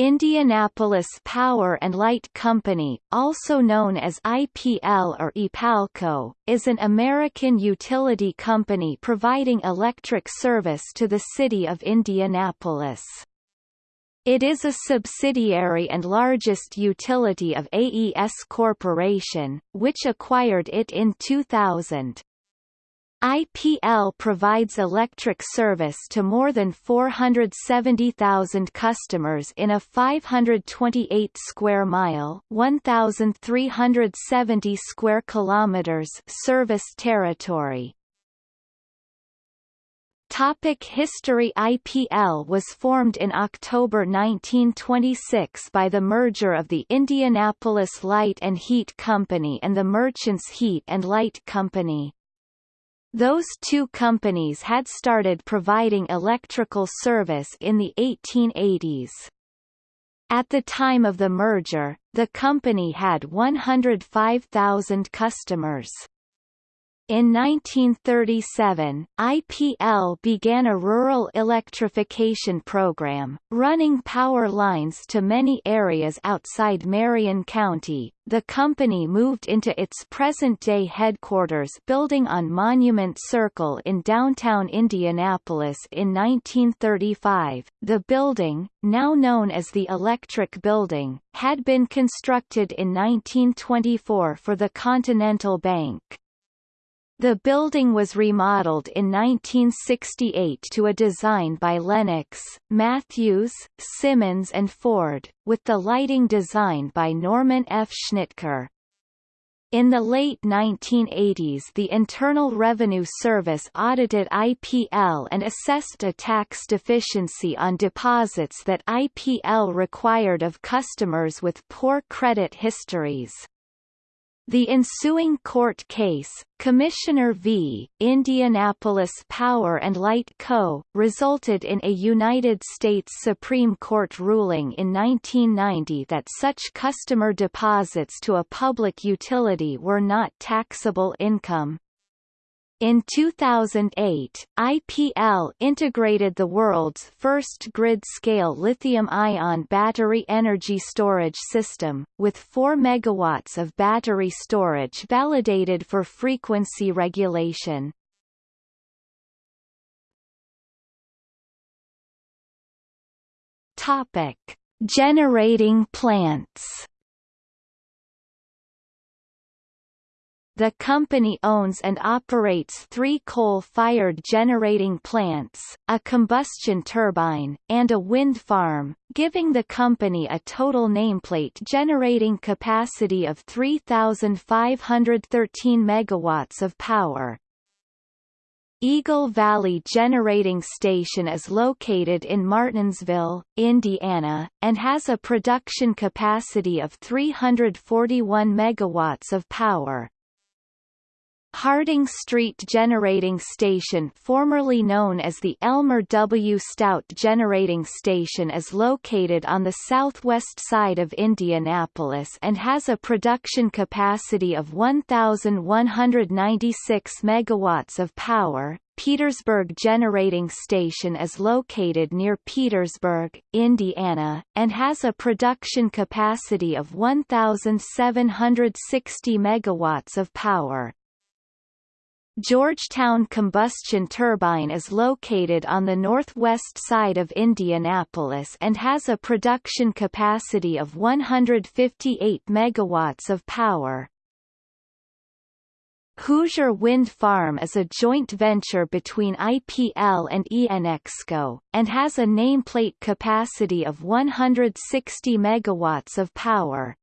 Indianapolis Power and Light Company, also known as IPL or IPALCO, is an American utility company providing electric service to the city of Indianapolis. It is a subsidiary and largest utility of AES Corporation, which acquired it in 2000. IPL provides electric service to more than 470,000 customers in a 528 square mile, 1,370 square kilometers service territory. Topic History IPL was formed in October 1926 by the merger of the Indianapolis Light and Heat Company and the Merchants Heat and Light Company. Those two companies had started providing electrical service in the 1880s. At the time of the merger, the company had 105,000 customers. In 1937, IPL began a rural electrification program, running power lines to many areas outside Marion County. The company moved into its present-day headquarters building on Monument Circle in downtown Indianapolis in 1935. The building, now known as the Electric Building, had been constructed in 1924 for the Continental Bank. The building was remodeled in 1968 to a design by Lennox, Matthews, Simmons and Ford, with the lighting design by Norman F. Schnitker. In the late 1980s the Internal Revenue Service audited IPL and assessed a tax deficiency on deposits that IPL required of customers with poor credit histories. The ensuing court case, Commissioner v. Indianapolis Power and Light Co., resulted in a United States Supreme Court ruling in 1990 that such customer deposits to a public utility were not taxable income. In 2008, IPL integrated the world's first grid-scale lithium-ion battery energy storage system, with 4 MW of battery storage validated for frequency regulation. Generating plants The company owns and operates three coal-fired generating plants, a combustion turbine, and a wind farm, giving the company a total nameplate generating capacity of 3,513 megawatts of power. Eagle Valley Generating Station is located in Martinsville, Indiana, and has a production capacity of 341 megawatts of power. Harding Street Generating Station formerly known as the Elmer W. Stout Generating Station is located on the southwest side of Indianapolis and has a production capacity of 1,196 megawatts of power. Petersburg Generating Station is located near Petersburg, Indiana, and has a production capacity of 1,760 megawatts of power. Georgetown Combustion Turbine is located on the northwest side of Indianapolis and has a production capacity of 158 megawatts of power. Hoosier Wind Farm is a joint venture between IPL and ENEXCO, and has a nameplate capacity of 160 megawatts of power.